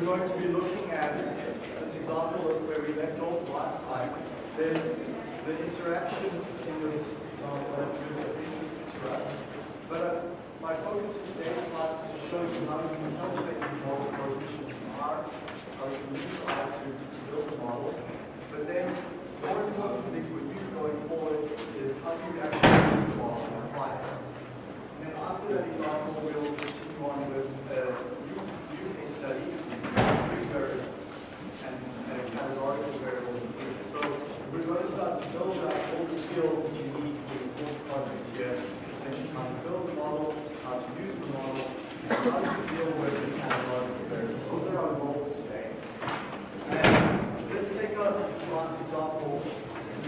we're going to be looking at this example of where we left off last time. There's the interaction in this example that is of interest to us. But uh, my focus in today's class is to show you how you can calculate these model coefficients in R, how you can use R to, to build a model. But then, more importantly for you going forward is how do you actually use the model and apply it. And then after that example, we'll continue on with a case study, three variables, and, and categorical variables. So we're going to start to build up all the skills that you need for your course project here, essentially how to build the model, how to use the model, how to deal with the categorical variables. Those are our goals today. And let's take a last example.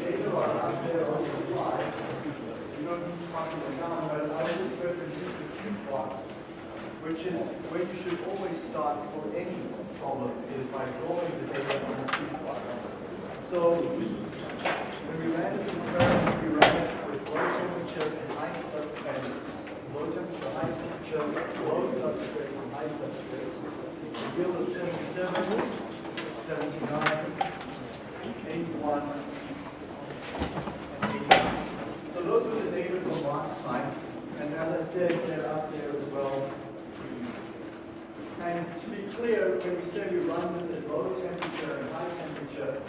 Data are out there on the slide. You don't need to copy them down, but I will just reproduce the cube plot, which is where you should always start for any problem, is by drawing the data on the cube plot. So when we ran this experiment, we ran it with low temperature and high sub and low temperature, high temperature, low substrate, and high substrate. The yield of 77, 79, 81, and 89. So those were the data from last time, and as I said, they're out there as well. And to be clear, when we say we run this at low temperature and high temperature,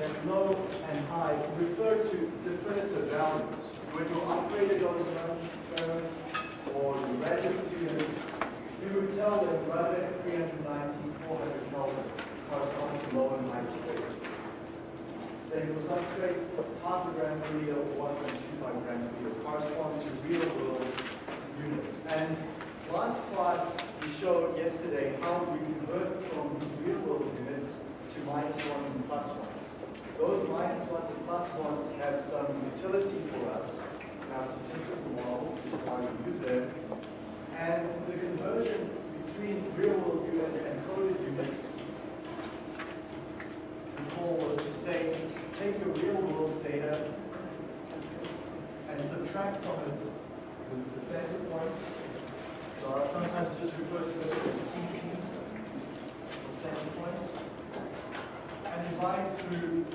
that low and high refer to definitive values. When you upgraded those experiments or you read students, you would tell them rather than 390, 400 Kelvin corresponds to low and high state. Say for substrate, half a gram per liter or 1.25 gram per liter corresponds to real world units. And last class we showed yesterday how we convert from real world units to minus ones and plus ones. Those minus ones and plus ones have some utility for us in our statistical models, which is why we use them. And the conversion between real world units and coded units, recall was to say, take your real world data and subtract from it the, the center point. So I sometimes just refer to this as CP, or center point and divide through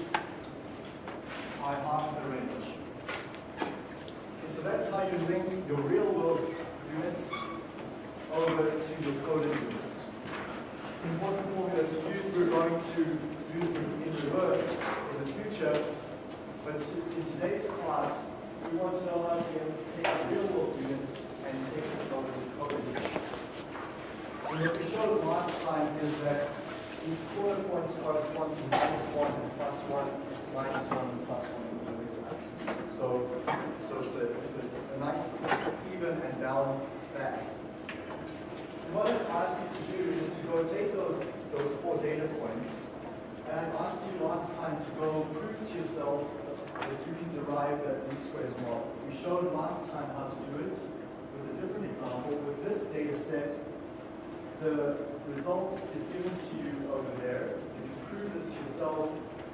by half the range. Okay, so that's how you link your real world units over to your coded units. It's an important formula to use. We're going to use them in reverse in the future. But in today's class, we want to know how to take real world units and take them over. And what we showed last time is that these quarter points correspond to minus 1 and plus 1, minus 1 and plus 1 on the vector axis. So, so it's, a, it's a, a nice, even and balanced span. And what I've asked you to do is to go take those, those four data points, and I asked you last time to go prove to yourself that you can derive that least squares model. We showed last time how to do it example. With this data set, the result is given to you over there. You can prove this to yourself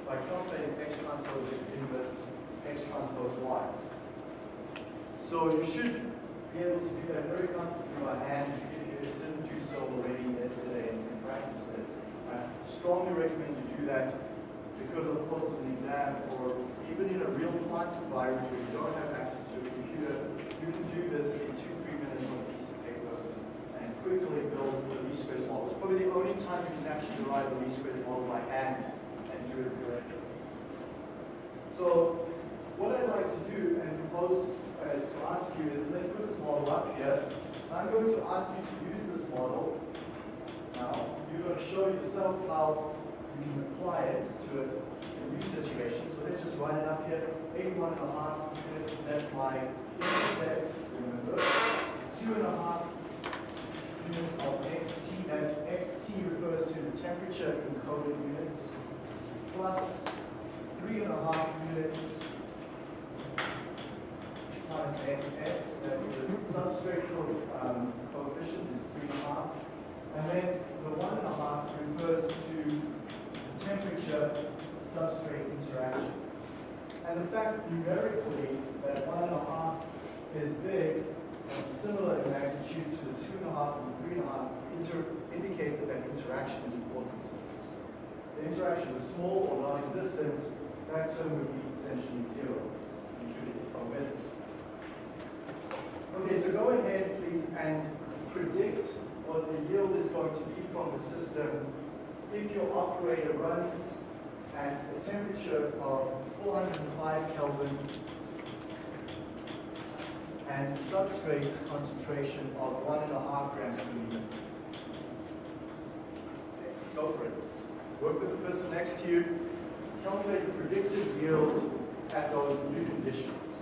by calculating x transpose x inverse x transpose y. So you should be able to do that very comfortably by hand if you didn't do so already yesterday and practice it. I strongly recommend you do that because of the course of an exam or even in a real plant environment where you don't have access to a computer, you can do this in two, three minutes on a piece of paper and build the least squares model. It's probably the only time you can actually derive the least squares model by hand and do it correctly. So what I'd like to do and propose uh, to ask you is let's put this model up here. I'm going to ask you to use this model. Now, you're going to show yourself how you can apply it to a, a new situation. So let's just write it up here. 81 and a half minutes, that's my intercept, remember. Two and a half units of xt, that's xt refers to the temperature in units, plus three and a half units times xs, that's the substrate um, coefficient is three and a half, and then the one and a half refers to the temperature substrate interaction. And the fact numerically that one and a half is big and similar in magnitude to the two and a half and three and a half inter indicates that that interaction is important to the system. The interaction is small or non-existent, that term would be essentially zero, including. Okay, so go ahead, please, and predict what the yield is going to be from the system if your operator runs at a temperature of 405 Kelvin and substrate concentration of one and a half grams per liter. Go for it. Work with the person next to you. Calculate the predicted yield at those new conditions.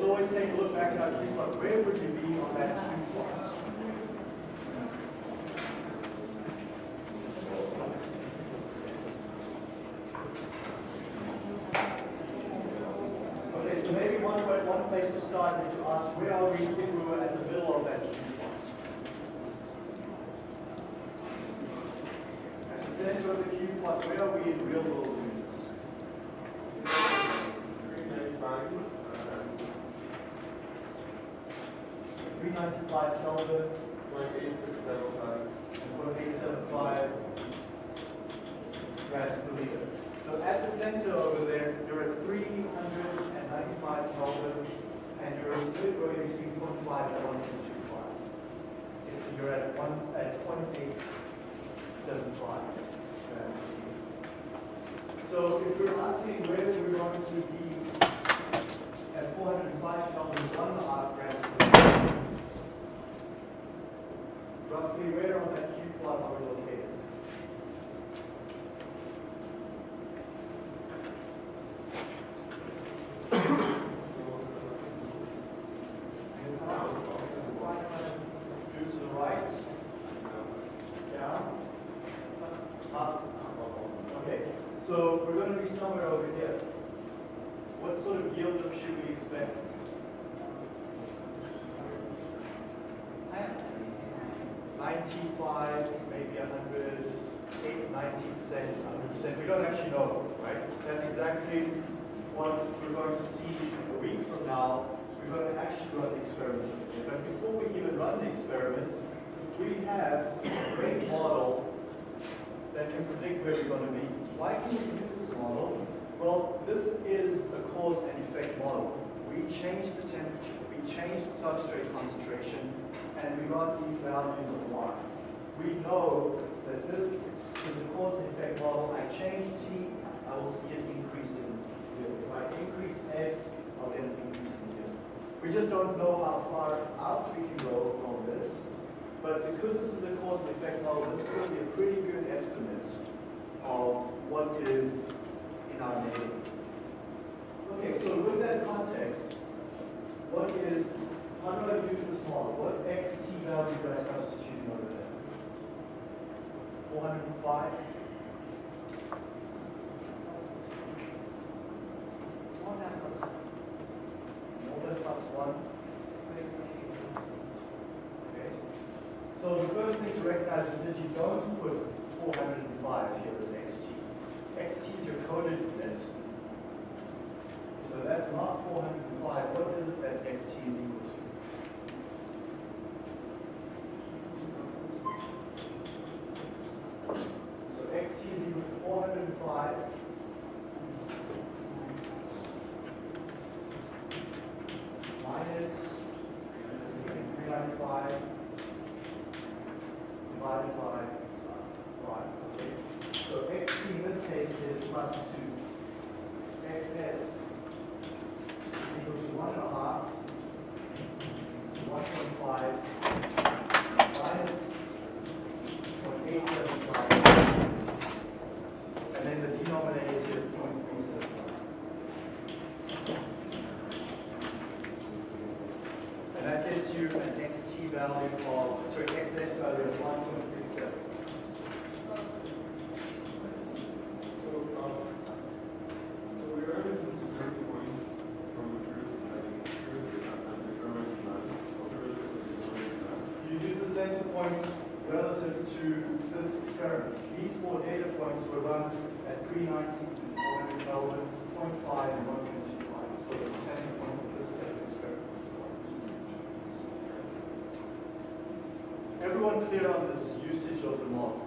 Let's always take a look back at our cube plot. Where would you be on that cube plot? Okay, so maybe one, one place to start is to ask, where are we if we were at the middle of that cube plot? At the center of the cube plot, where are we in real world 295 Kelvin, like 867 times, or 875 grams per liter. So at the center over there, you're at 395 Kelvin, and you're at point three point five 0.5 and 1.25. Okay, so you're at, one, at 0.875 So if you're asking whether we're going to be at 405 Kelvin, 1 half grams, roughly where on that plot are we located? Okay, so we're going to be somewhere over here. What sort of yield should we expect? Ninety-five, maybe a hundred, eight, ninety percent, hundred percent. We don't actually know, right? That's exactly what we're going to see a week from now. We're going to actually run the experiment. But before we even run the experiment, we have a great model that can predict where we're going to be. Why can we use this model? Well, this is a cause and effect model. We change the temperature, we change the substrate concentration, and we got these values of Y. We know that this is a cause and effect model. I change T, I will see an increase in yield. If I increase S, I'll get an increase in yield. We just don't know how far out we can go from this. But because this is a cause and effect model, this will be a pretty good estimate of what is in our neighborhood. Okay, so with that context, what is, how do I use this model? What xt value do I substitute in over there? 405? More than plus 1? Okay. So the first thing to recognize is that you don't put 405 here as xt. xt is your coded density. So that's not 405. What is it that xt is equal to? So xt is equal to 405 minus 395 divided by 5. Okay? So xt in this case is plus 2. xs is equal to 1 and a half to 1.5 minus 0.875. And then the denominator is 0.375. And that gives you an xt value of, sorry, xs value of 1.67. So, um, so we are able to discern the points from the truth, like, heuristic, and experiment none, or heuristic, or experiment none. You use the center point relative to this experiment. These four data points were run at 390, 400 Kelvin, 0.5, and 1.25. So the center point of this set of experiments. Everyone clear on this usage of the model?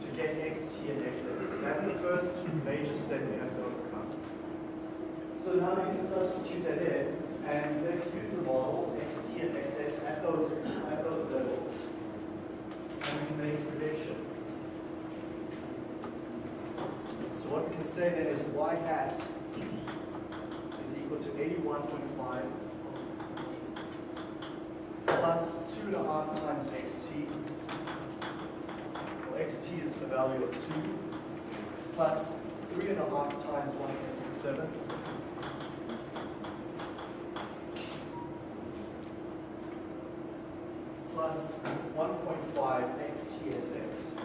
To get xt and xs. That's the first major step we have to overcome. So now you can substitute that in, and let's use the model, xt and xs at those, at those levels. And we can make a prediction. So what we can say then is y hat is equal to 81.5 plus 2.5 times xt. Well, xt is the value of 2 plus 3.5 times 1.67 plus 1.5 xtsx.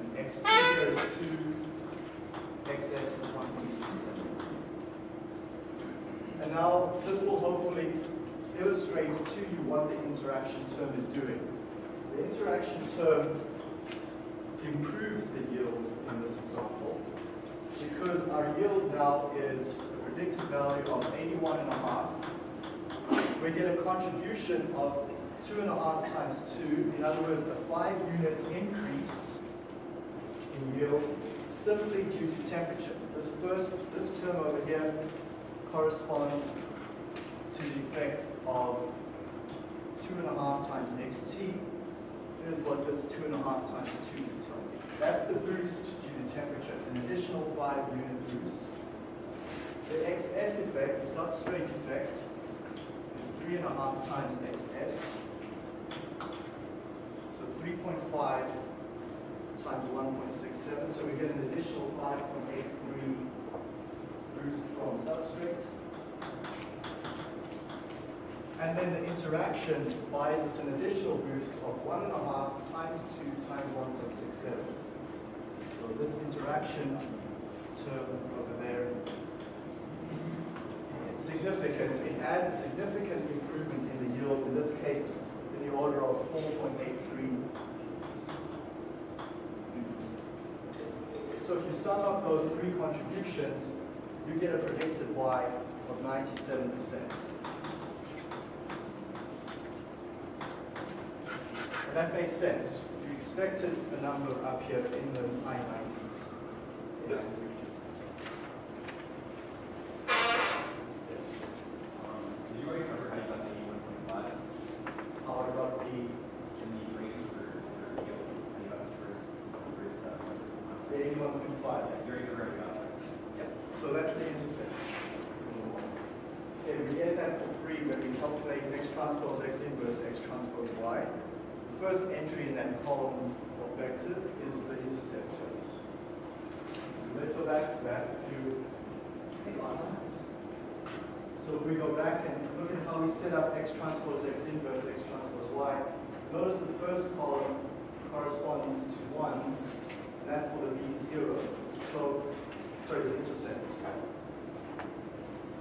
And xt is 2, xs is 1.67. And now this will hopefully illustrate to you what the interaction term is doing. The interaction term improves the yield in this example because our yield now is a predicted value of 81 and a half, we get a contribution of two and a half times two, in other words, a five unit increase in yield simply due to temperature. This first, this term over here corresponds to the effect of two and a half times xt. Here's what this two and a half times two is telling me. That's the boost due to temperature, an additional five unit boost. The XS effect, the substrate effect, is three and a half times XS. So 3.5 times 1.67, so we get an additional 5.83 boost from substrate. And then the interaction buys us an additional boost of one and a half times two times 1.67. So this interaction term over there, it's significant. It adds a significant improvement in the yield, in this case, in the order of 4.83. So if you sum up those three contributions, you get a predicted Y of 97%. And that makes sense. You expected a number up here in the high 90s. Yeah. Yes. Um, Did you already cover how you got the eighty-one point five How I got the, in the range for, for yield? How you got the first, first, uh, the 81.5. you already covered how you got that. Yep. So that's the intercept. Okay, we get that for free when we calculate x transpose x inverse x transpose y. The first entry in that column or vector is the intercept term. So let's go back to that. If you so if we go back and look at how we set up x transpose x inverse x transpose y, notice the first column corresponds to ones, and that's for the b zero, the slope, sorry, the intercept.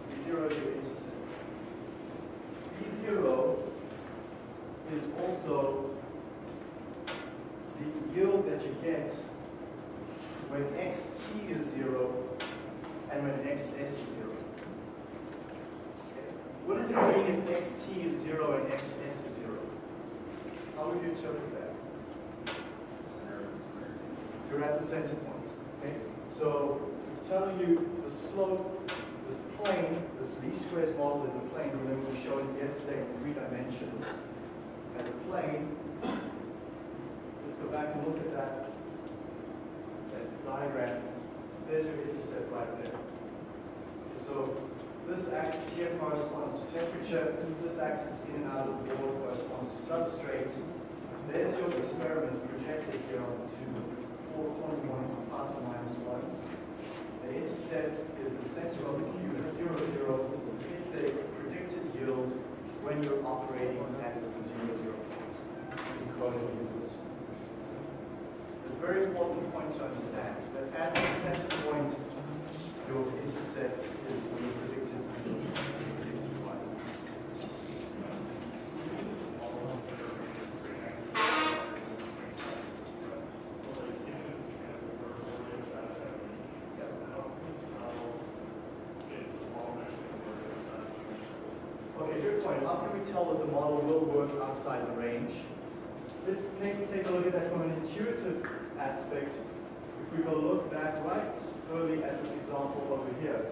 B zero is your intercept. B zero is also the yield that you get when xt is zero and when xs is zero. What does it mean if xt is zero and xs is zero? How would you interpret that? You're at the center point, okay? So it's telling you the slope, this plane, this least squares model is a plane. Remember we showed it yesterday in three dimensions as a plane. Let's go back and look at that, that diagram. There's your intercept right there. So this axis here corresponds to temperature, this axis in and out of the board corresponds to substrate. There's your experiment projected here onto four corner points plus or minus ones. The intercept is the center of the cube at zero zero. It's the predicted yield when you're operating at the zero zero point. It's encoded in this. It's a very important point to understand that at the center point, your intercept is the predicted predicted y. Okay, good point. How can we tell that the model will work outside the range? Let's take a look at that from an intuitive aspect. If we go look back right early at this example over here.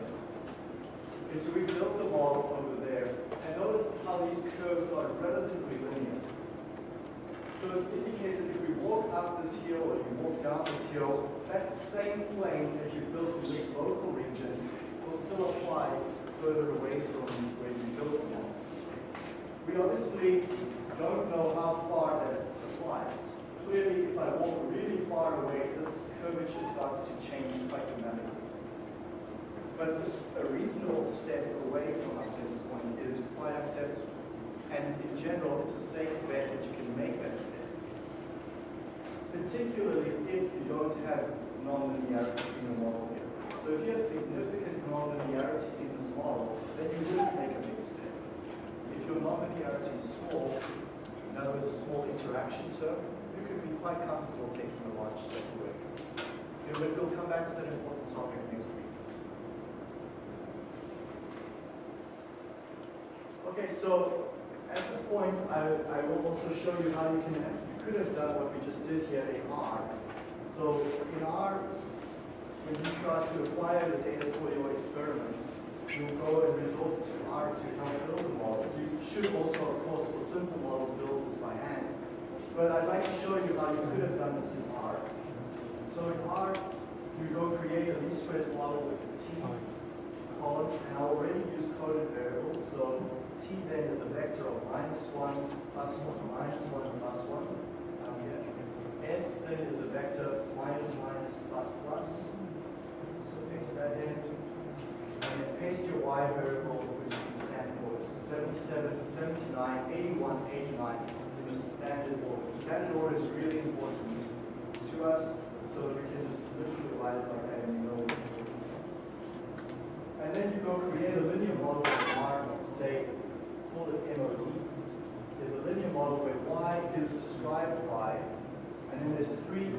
So we built the model over there, and notice how these curves are relatively linear. So it indicates that if we walk up this hill or you walk down this hill, that same plane that you built in this local region will still apply further away from where you built model. We obviously don't know how far that applies. Clearly, if I walk really far away, this curvature starts to change quite dramatically. But this, a reasonable step away from our center point is quite acceptable. And in general, it's a safe bet that you can make that step. Particularly if you don't have nonlinearity in the model here. So if you have significant nonlinearity in this model, then you wouldn't make a big step. If your nonlinearity is small, in other words, a small interaction term, quite comfortable taking a large step away. But we'll come back to that important topic next week. Okay, so at this point, I, I will also show you how you can, you could have done what we just did here in R. So in R, when you try to acquire the data for your experiments, you'll go and resort to R to help build the models. You should also, of course, for simple models, build. But I'd like to show you how you could have done this in R. So in R, you go create a least squares model with the T column, and I already used coded variables, so T then is a vector of minus one, plus one, minus one, plus one. down here. S then is a vector of minus, minus, plus, plus. So paste that in. And then paste your Y variable, which is order. So 77, 79, 81, 89. Standard order. Standard order is really important to us, so that we can just literally write it like that and know. And then you go create a linear model of Y, say, call it MOD. There's a linear model where Y is described by, and then there's three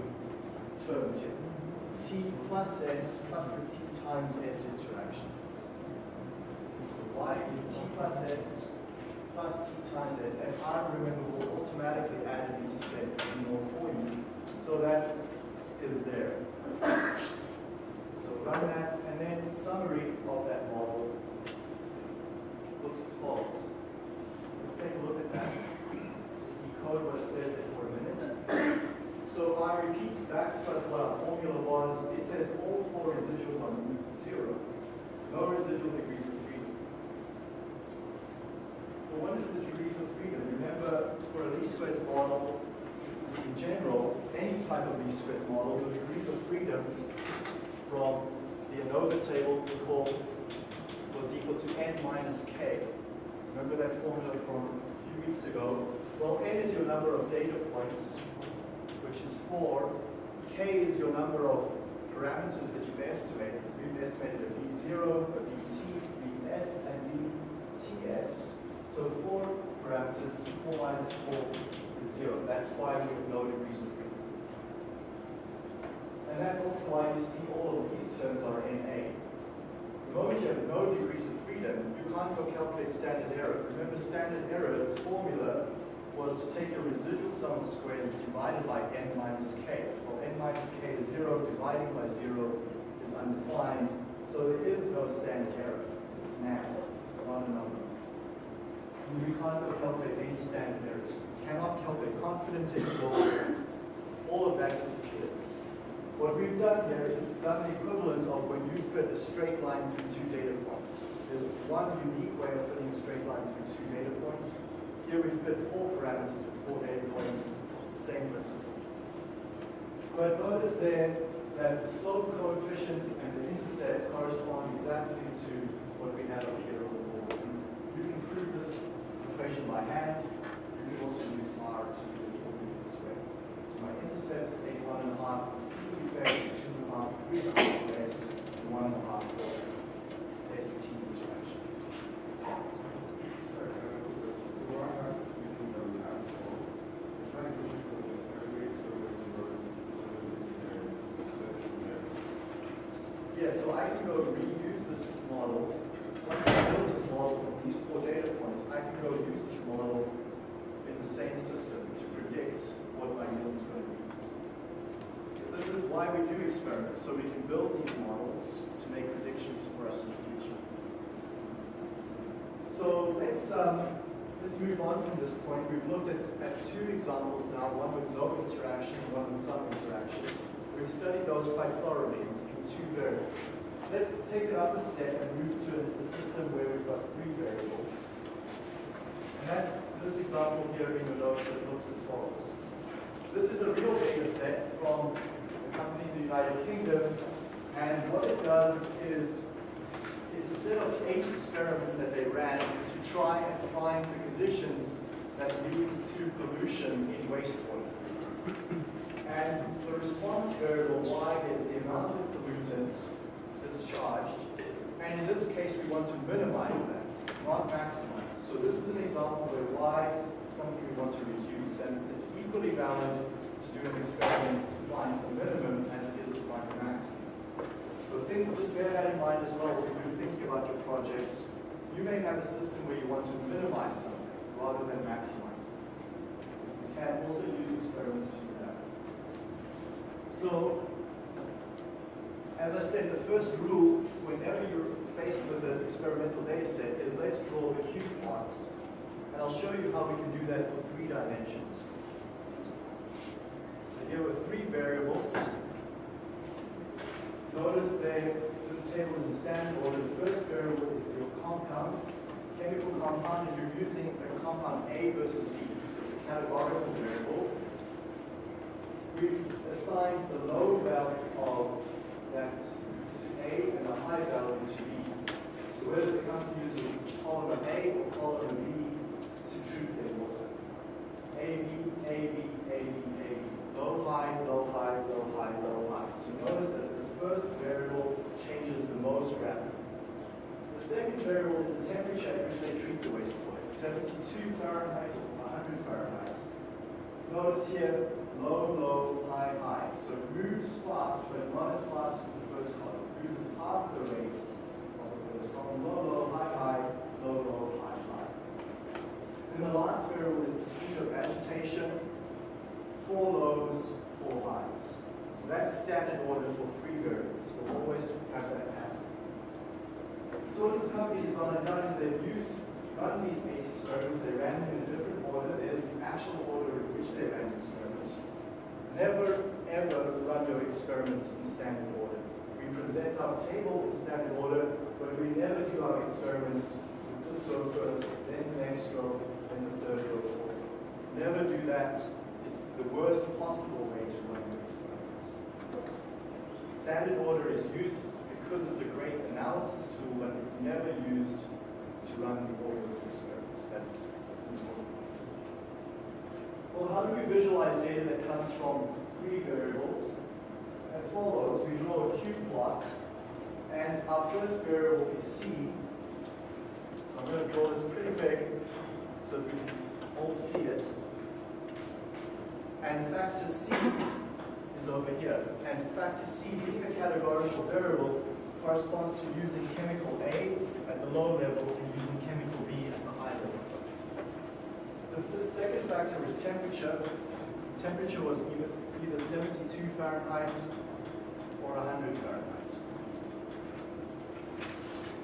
terms here. T plus S plus the T times S interaction. So Y is T plus S plus T times S, and I remember, will automatically add an intercept in your for you. So that is there. So run that, and then summary of that model looks as follows. So let's take a look at that. Just decode what it says there for a minute. So R repeats back to us what our formula was. It says all four residuals are zero. No residual degrees of freedom. Well, what is the degrees of freedom? Remember, for a least squares model, in general, any type of least squares model, the degrees of freedom from the ANOVA table we call was equal to n minus k. Remember that formula from a few weeks ago? Well, n is your number of data points, which is 4. k is your number of parameters that you've estimated. We've estimated a b0, a bt, bs, and bts. So 4 parameters, 4 minus 4 is 0. That's why we have no degrees of freedom. And that's also why you see all of these terms are NA. The moment you have no degrees of freedom, you can't go calculate standard error. Remember, standard error's formula was to take your residual sum of squares divided by n minus k. Well, n minus k is 0, dividing by 0 is undefined, so there is no standard error. It's now, not a number. We can't calculate any standard errors. We cannot calculate confidence intervals. All of that disappears. What we've done here is done the equivalent of when you fit a straight line through two data points. There's one unique way of fitting a straight line through two data points. Here we fit four parameters with four data points, same principle. But notice there that the slope coefficients and the intercept correspond exactly to what we have up here on the board. You can prove this equation by hand. You can also use R to do it for me this way. So my intercept is 81 and a half, T effect is two and a half, three and a half S, and one and a half for ST interaction. Sorry, can I have a question? Do I have to do the actual, if I go to the every experiment and run there, Yeah, so I can go reuse this model. Once I build this model from these four data points, I can go use this model in the same system to predict what my yield is going to be. This is why we do experiments, so we can build these models to make predictions for us in the future. So let's, um, let's move on from this point. We've looked at, at two examples now, one with no interaction, one with some interaction. We've studied those quite thoroughly in two variables. Let's take it up a step and move to a, system where we've got three variables. And that's this example here in the notes that looks as follows. This is a real data set from a company in the United Kingdom, and what it does is it's a set of eight experiments that they ran to try and find the conditions that lead to pollution in wastewater. And the response variable y is the amount of pollutant discharged. And in this case, we want to minimize that, not maximize. So this is an example where y is something we want to reduce, and it's equally valid to do an experiment to find the minimum as it is to find the maximum. So think, just bear that in mind as well when you're thinking about your projects. You may have a system where you want to minimize something rather than maximize it. You can also use experiments to do that. So, as I said, the first rule, whenever you're faced with an experimental data set, is let's draw a cube plot. And I'll show you how we can do that for three dimensions. So here are three variables. Notice that this table is in standard order. The first variable is your compound, chemical compound, and you're using a compound A versus B. So it's a categorical variable. We've assigned the low value of that to A and a high value to B. So whether the company uses column A or column B to treat their water. A, B, A, B, A, B, A, B. Low, high, low, high, low, high, low, high. So notice that this first variable changes the most rapidly. The second variable is the temperature at which they treat the wastewater. 72 Fahrenheit or 100 Fahrenheit. Notice here, low, low, high, high. So it moves fast, but not as fast as the first column. It moves at half the rate of the first column. Low, low, high, high, low, low, high, high. And the last variable is the speed of agitation. Four lows, four highs. So that's standard order for three variables. We'll always have that happen. So what has gone and done is they've used, run these eight experiments, they ran them in a different order. There's the actual order in which they ran the experiments. Never, ever run your experiments in standard order. We present our table in standard order, but we never do our experiments with this row first, then the next row, then the third row. Never do that. It's the worst possible way to run your experiments. Standard order is used because it's a great analysis tool, but it's never used to run the order of experiments. That's. Well, how do we visualize data that comes from three variables? As follows, we draw a cube plot, and our first variable is C. So I'm going to draw this pretty big so that we can all see it. And factor C is over here. And factor C, being a categorical variable, corresponds to using chemical A at the low level and using chemical B at the high level. The, second factor is temperature. Temperature was either, either 72 Fahrenheit or 100 Fahrenheit.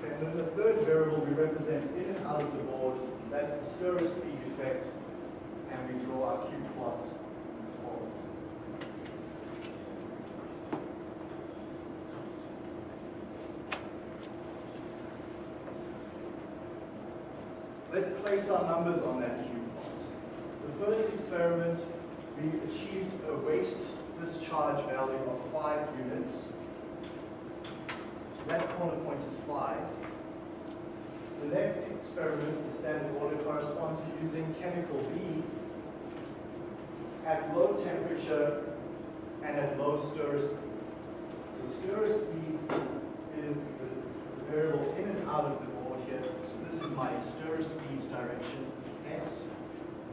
Okay, and then the third variable we represent in and out of the board, that's the stir speed effect, and we draw our cube plot as follows. Let's place our numbers on that first experiment, we achieved a waste discharge value of 5 units. So that corner point is 5. The next experiment, the standard order, corresponds to using chemical B at low temperature and at low stir speed. So stir speed is the variable in and out of the board here. So this is my stir speed direction, S.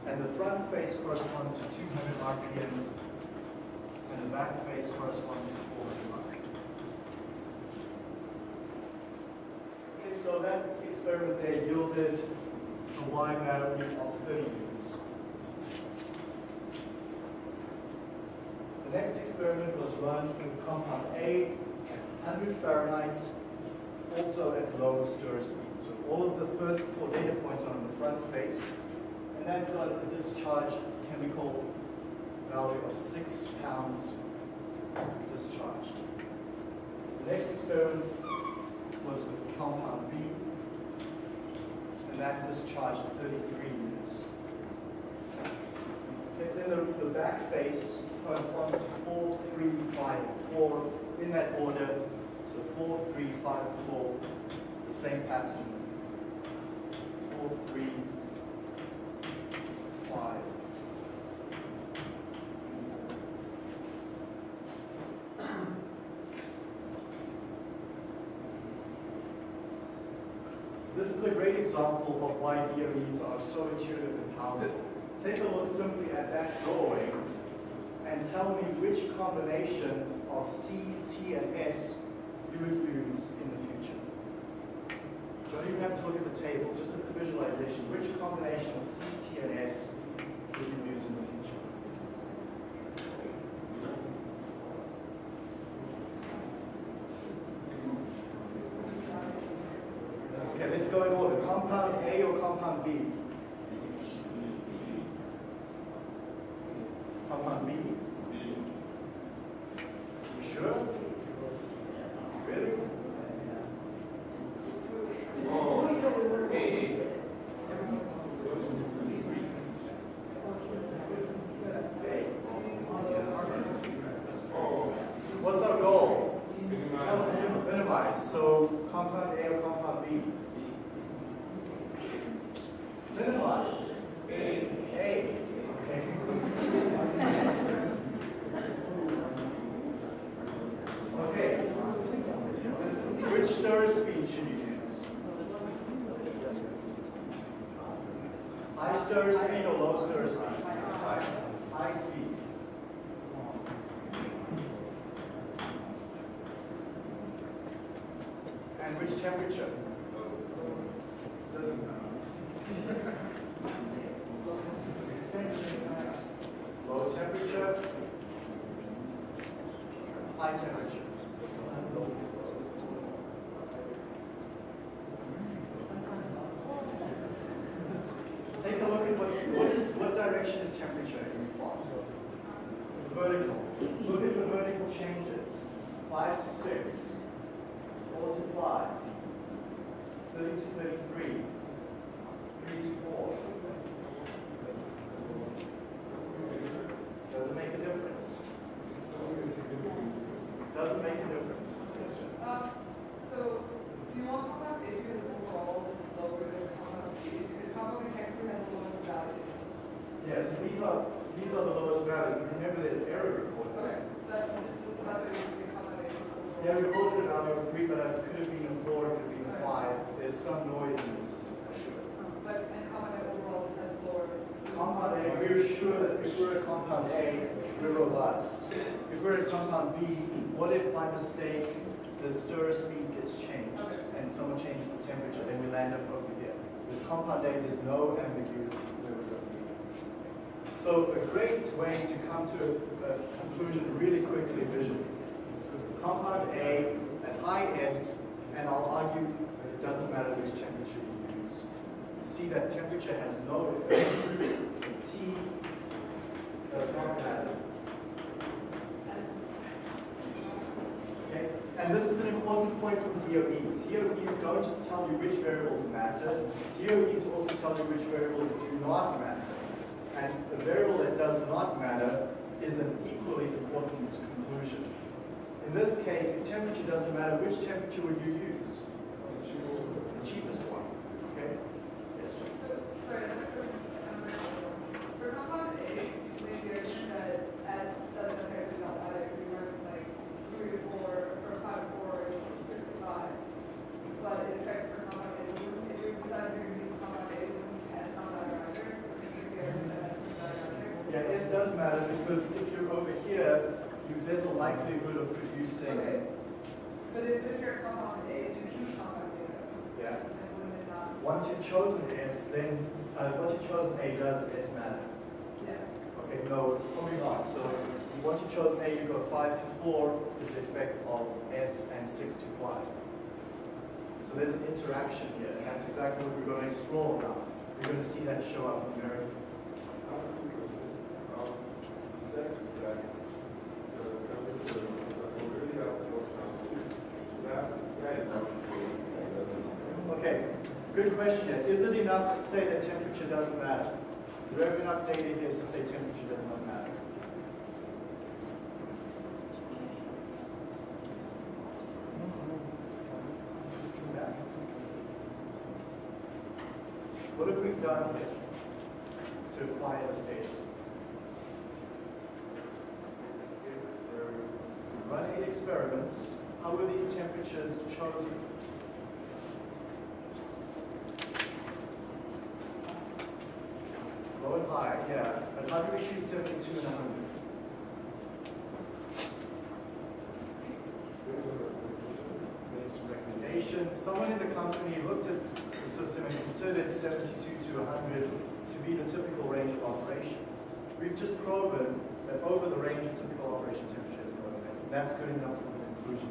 And the front face corresponds to 200 RPM, and the back face corresponds to 400 RPM. Okay, so that experiment there yielded a Y value of 30 units. The next experiment was run with compound A at 100 Fahrenheit, also at low stir speed. So all of the first four data points are on the front face, and that got a discharged chemical value of six pounds discharged. The next experiment was with compound B, and that discharged 33 units. Then the, the back face corresponds to 4, 3, 5, 4 in that order. So 4, 3, 5, 4, the same pattern. 4, 3, 5. This is a great example of why DOEs are so intuitive and powerful. Take a look simply at that drawing and tell me which combination of C, T, and S you would use in the future. Go don't even have to look at the table, just at the visualization. Which combination of CT and S would you use in the future? Okay, let's go in order. Compound A or? Compound B? You sure? Really? Oh, hey, A. oh, What's our goal? minimize. Minimize. So compound A or compound B? Minimize. A. A. Okay. Okay. Which stir speed should you use? High stir speed or low stir speed? High speed. And which temperature? Low temperature, high temperature. Take a look at what, what is, what direction is temperature in this plot? Vertical. Look at the vertical changes. Five to six, four to five, thirty to thirty-three, three to four. Doesn't make a difference. Doesn't make a difference. Um, so, do you want compound A because overall it's lower than compound C? Because compound A technically has the lowest value. Yes, these are, these are the lowest values. But Remember, there's error recorded. Okay, that's, that's about the compound A. Yeah, we recorded a value of three, but it could have been a four, it could have been a five. There's some noise in the system for sure. But, and compound A overall just has lower. Compound A, we're sure that if we're at compound A, we're robust. If we're at compound B, what if by mistake the stir speed gets changed and someone changes the temperature, then we land up over here. With compound A, there's no ambiguity where we're going to be. So a great way to come to a, a conclusion really quickly visually. Compound A at high S, and I'll argue that it doesn't matter which temperature you use. You see that temperature has no effect. So T does not matter. Okay? And this is an important point from DOEs. DOEs don't just tell you which variables matter, DOEs also tell you which variables do not matter. And the variable that does not matter is an equally important conclusion. In this case, if temperature doesn't matter, which temperature would you use? The cheapest one. 94 is the effect of S and 65. So there's an interaction here, and that's exactly what we're going to explore now. We're going to see that show up in very Okay, good question. Is it enough to say that temperature doesn't matter? Do we have enough data here to say temperature? Done here to acquire this data? We've run eight experiments. How were these temperatures chosen? Low and high, yeah. But how do we choose 72 and 100? There's someone in the company looked at system and considered 72 to 100 to be the typical range of operation. We've just proven that over the range of typical operation temperature is no effect. That's good enough for the conclusion.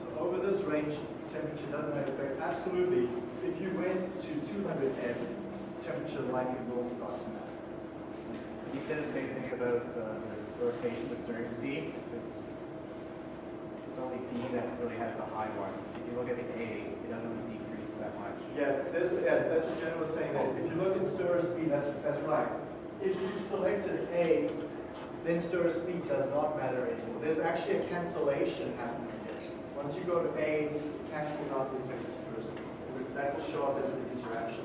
So over this range, temperature doesn't have effect. Absolutely, if you went to 200 F, temperature likely will start to matter. You said the same thing about uh, the rotation, the stirring speed, because it's only B that really has the high ones. If you look at the A, it doesn't really decrease that much. Yeah, there's, yeah, that's what Jen was saying, if you look at stirrer speed, that's, that's right. If you selected A, then stirrer speed does not matter anymore. There's actually a cancellation happening here. Once you go to A, it cancels out the effect of stirrer speed. That will show up as the interaction.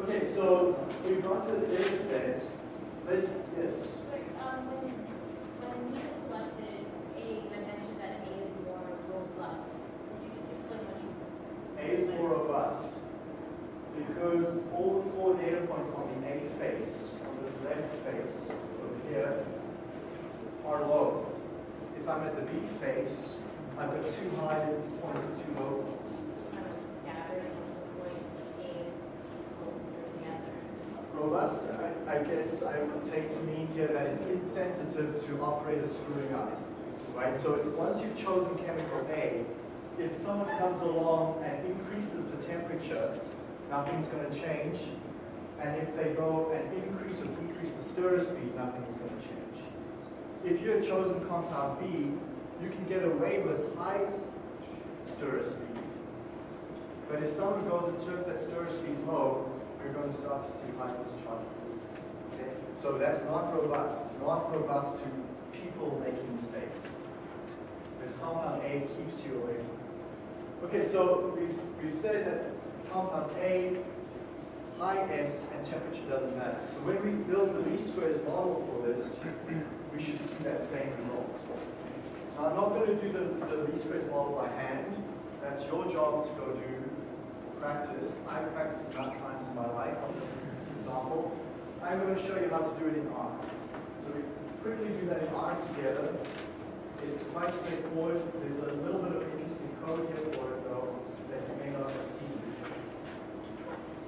Okay, so we've got this data set. Let's, yes, But, um, when, when you selected A, you mentioned that A is more robust. Could you just explain what you? A is more robust because all the four data points on the A face, on this left face, over here, are low. B face, I've got two high points and two low points. Robust, I, I guess I would take to mean here that it's insensitive to operators screwing up, right? So once you've chosen chemical A, if someone comes along and increases the temperature, nothing's going to change. And if they go and increase or decrease the stirrer speed, nothing's going to change. If you had chosen compound B, you can get away with high stirrer speed. But if someone goes and turns that stirrer speed low, you're going to start to see high discharge. Okay? So that's not robust. It's not robust to people making mistakes. Because compound A keeps you away. Okay, so we've, we've said that compound A, high S, and temperature doesn't matter. So when we build the least squares model for this, we should see that same result. I'm not going to do the, the least squares model by hand. That's your job to go do practice. I've practiced enough times in my life on this example. I'm going to show you how to do it in R. So we quickly do that in R together. It's quite straightforward. There's a little bit of interesting code here for it though that you may not have seen.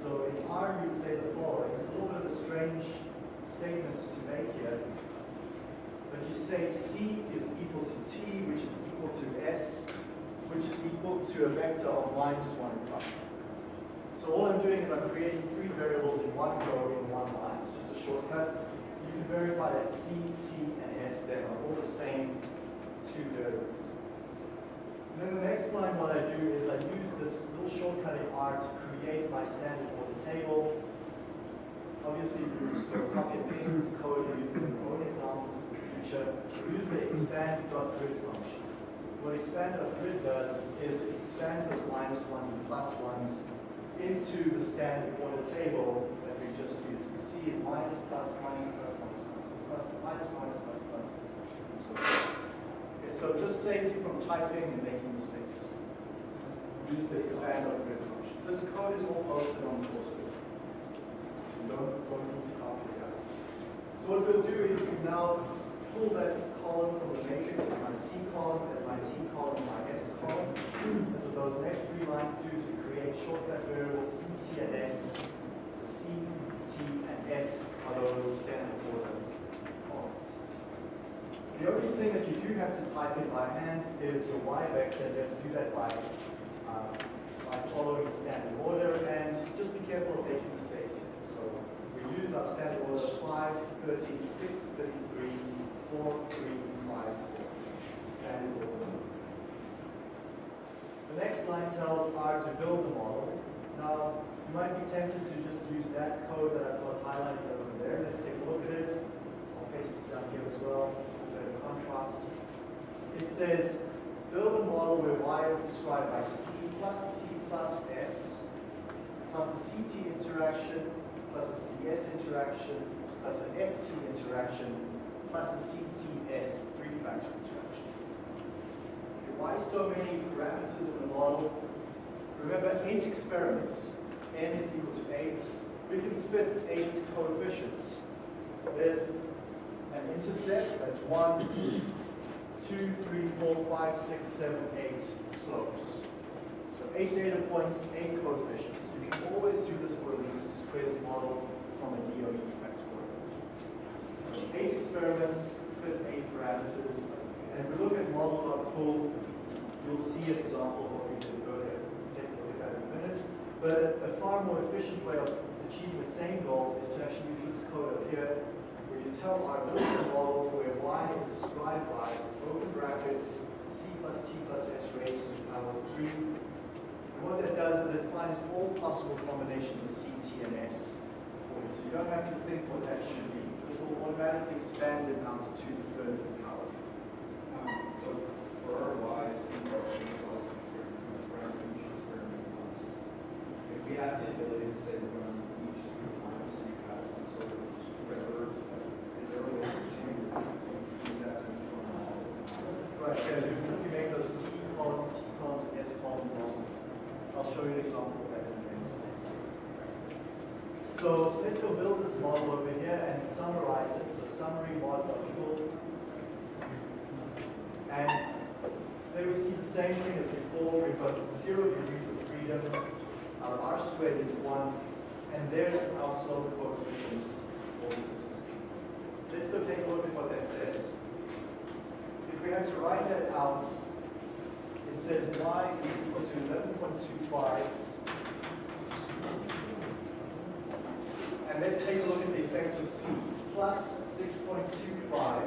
So in R you'd say the following. It's a little bit of a strange statement to make here. But you say C is equal to T, which is equal to S, which is equal to a vector of minus 1 and plus 1. So all I'm doing is I'm creating three variables in one row in one line. It's just a shortcut. You can verify that C, T, and S then are all the same two variables. And then the next line what I do is I use this little shortcut in R to create my standard order table. Obviously, you just go copy and paste this code using your own examples future. Use the expand.grid function. What expand.grid does is it expands those minus ones and plus ones into the standard order table that we just used. The C is minus, plus, minus, plus, minus, plus, minus, minus, plus, plus, and so on. Okay, so it just saves you from typing and making mistakes. Use the expand on grid function. This code is all posted on the course don't, don't need to copy it. So what we'll do is we now pull that column from the matrix as my C column, as my T column, my S column. That's what those next three lines do is to create shortcut variables C, T, and S. So C, T, and S are those standard order columns. The only thing that you do have to type in by hand is your Y vector. You have to do that by, uh, by following the standard order and just be careful of making mistakes. So we use our standard order 5, 13, 6, 33, 4, 3, 5, 4. Standard order. The next line tells R to build the model. Now, you might be tempted to just use that code that I've got highlighted over there. Let's take a look at it. I'll paste it down here as well, contrast. It says, build a model where Y is described by C plus T plus S, plus a CT interaction, plus a CS interaction, plus an ST interaction, plus a CTS three-factor interaction. Okay, Why so many parameters in the model? Remember, eight experiments, n is equal to eight. We can fit eight coefficients. There's an intercept, that's one, two, three, four, five, six, seven, eight slopes. So eight data points, eight coefficients. You can always do this for a least model from a DOE eight experiments, fit eight parameters. And if we look at model.full, you'll see an example of what we did earlier. Take a look at that in a minute. But a far more efficient way of achieving the same goal is to actually use this code up here, where you tell R model where y is described by open brackets c plus t plus s raised to the power of 3. And what that does is it finds all possible combinations of c, t, and s for you. So you don't have to think what that should be. This automatically expand it out to the third of the power. Um, So for our Ys, we are also parameter each experiment once. If we have the ability to say we're going to each group once, so you have some sort of record, is there a way to change it? Do that in one all? Right, yeah, you simply make those C columns, T columns, and S columns long. I'll show you an example of that in a minute. So let's go build this model over here and summarize And there we see the same thing as before. We've got zero degrees of freedom. Um, our R squared is one. And there's our slope coefficients for the system. Let's go take a look at what that says. If we had to write that out, it says y is equal to 11.25. And let's take a look at the effect of c. Plus 6.25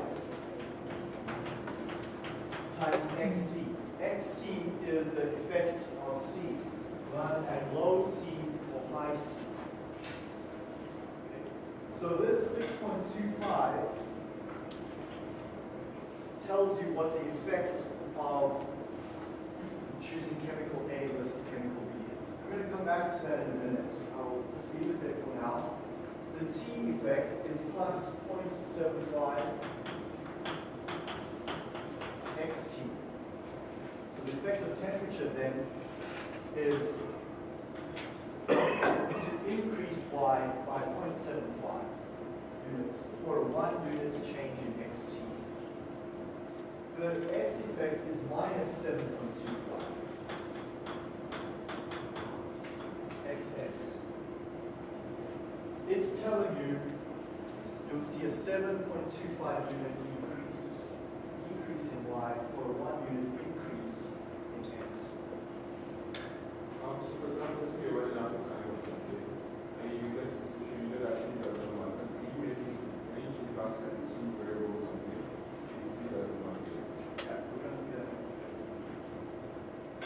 times xc. xc is the effect of c run at low c or high c. Okay. So this 6.25 tells you what the effect of choosing chemical A versus chemical B is. I'm going to come back to that in a minute. I'll leave it there for now. The T effect is plus 0.75 xt. So the effect of temperature then is to increase by 0.75 units for a one unit change in xt. The S effect is minus 7.25 xs. It's telling you you'll see a 7.25 unit decrease, decrease in y for a one unit increase in s. Um, so for example, say you're running out of time or something, and you get to, you did actually that one once, and you may think, and you should pass like two variables or something, you see that as one. Yeah, we're gonna see that next.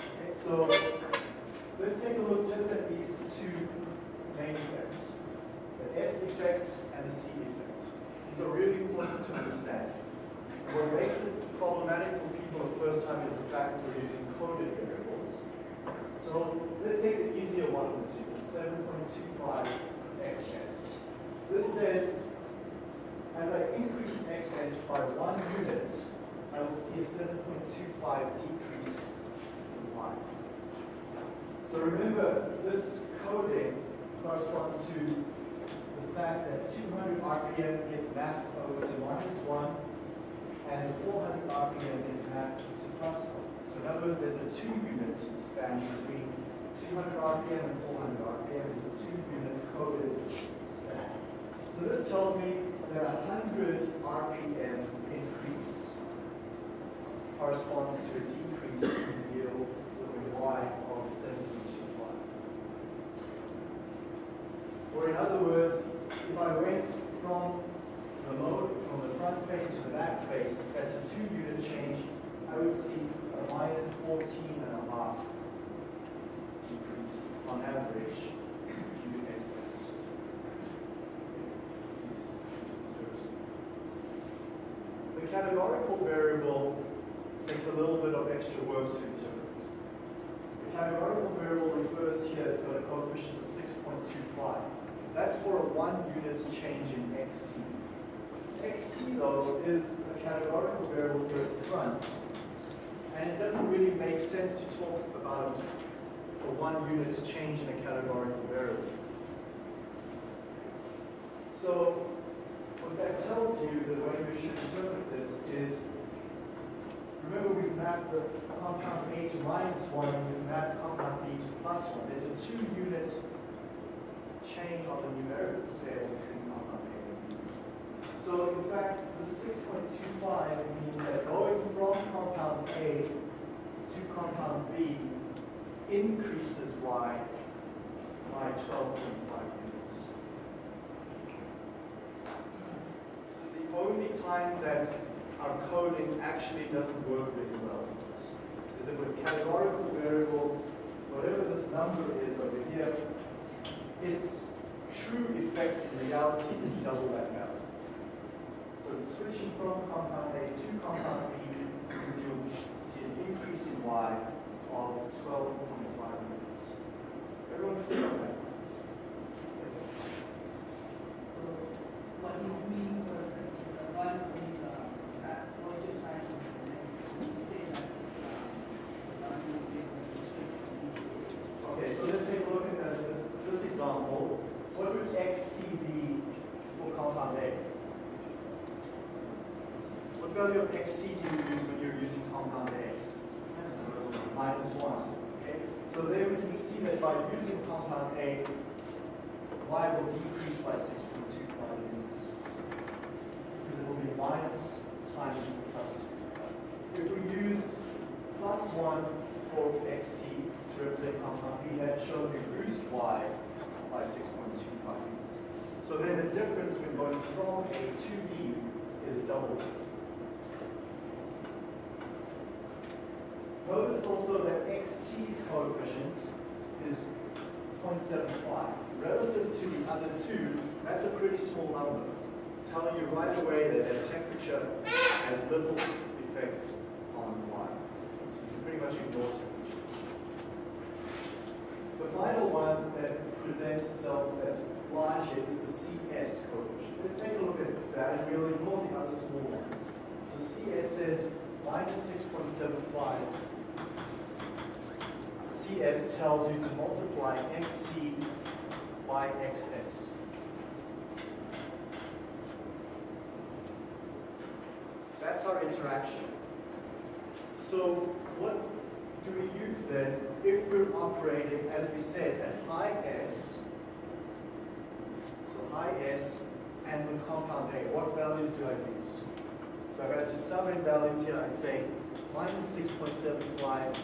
Okay, so let's take a look just at these two main effects, the S effect and the C effect. These are really important to understand. What makes it problematic for people the first time is the fact that using coded variables. So let's take the easier one of the the 7.25 xs. This says, as I increase xs by one unit, I will see a 7.25 decrease in y. So remember, this coding corresponds to the fact that 200 RPM gets mapped over to minus 1, and 400 RPM is mapped to plus 1. In other words, there's a two-unit span between 200 RPM and 400 RPM is a two-unit coded span. So this tells me that a 100 RPM increase corresponds to a decrease in the yield a y of 7.25. Or in other words, if I went from the mode, from the front face to the back face, that's a two-unit change, I would see minus 14 and a half decrease on average cubic excess. The categorical variable takes a little bit of extra work to interpret. The categorical variable refers here, it's got a coefficient of 6.25. That's for a one unit change in xc. xc, though, is a categorical variable here at the front, and it doesn't really make sense to talk about a one unit change in a categorical variable. So what that tells you, the way we should interpret this is remember we mapped the compound A to minus one, and we mapped compound B to plus one. There's a two unit change on the numerical scale between compound A and B. So in fact, the six point two five means that going from compound A to compound B increases Y by twelve point five units. This is the only time that our coding actually doesn't work really well for us. Is that with categorical variables, whatever this number is over here, its true effect in reality is double that value. So switching from compound A to compound B means you'll see an increase in Y of 12.5 units. Everyone clear on that? Yes. So what is mean for one with the uh, positive sign of the negative? You say that uh, one will be able to switch from B to A. Okay, so let's take a look at that- this, this example. What would XC be for compound A? What value of XC do you use when you're using compound A? Minus one. Okay, so there we can see using compound A, Y will decrease by 6.25 units. Because it will be minus times plus 2.5. If we used plus one for XC to represent compound B, that shown we boost Y by 6.25 units. So then the difference when going from A to B is double. Notice also that XT's coefficient 0.75. Relative to the other two, that's a pretty small number, telling you right away that their temperature has little effect on Y. So you can pretty much ignore temperature. The final one that presents itself as larger is the CS coefficient. Let's take a look at that and we'll ignore the other small ones. So CS says minus 6.75. CS tells you to multiply XC by XS. That's our interaction. So what do we use then if we're operating, as we said, at high S, so high S and the compound A, what values do I use? So I've got to sum in values here, I'd say minus 6.75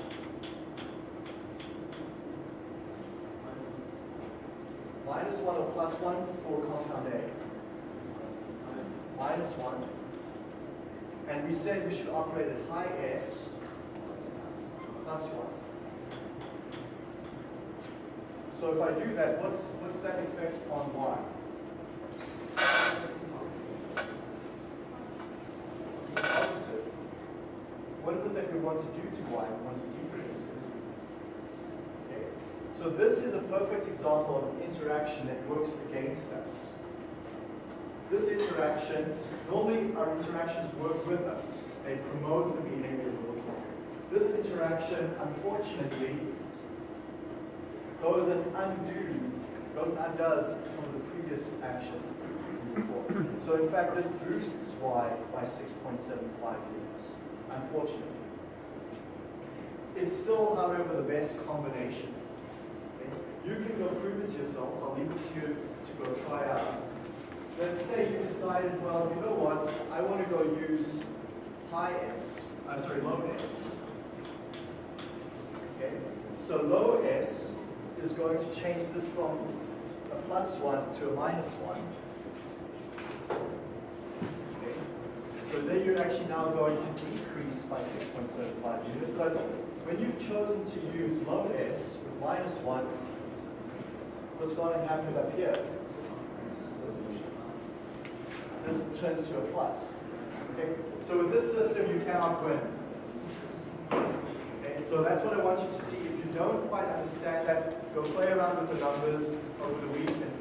minus 1 or plus 1 for compound A. Minus 1. And we said we should operate at high S plus 1. So if I do that, what's, what's that effect on Y? What is it that we want to do to Y? We want to? So this is a perfect example of an interaction that works against us. This interaction, normally our interactions work with us. They promote the behavior we're looking for. This interaction, unfortunately, goes and undo, goes and undoes some of the previous action. So in fact, this boosts Y by 6.75 units, unfortunately. It's still, however, the best combination. You can go prove it yourself. I'll leave it to you to go try out. Let's say you decided, well, you know what? I want to go use high S, I'm uh, sorry, low S. Okay? So low S is going to change this from a plus one to a minus one. Okay? So then you're actually now going to decrease by 6.75 units. But when you've chosen to use low S with minus one, what's going to happen up here? This turns to a plus. Okay? So with this system, you cannot win. Okay? So that's what I want you to see. If you don't quite understand that, go play around with the numbers over the weekend.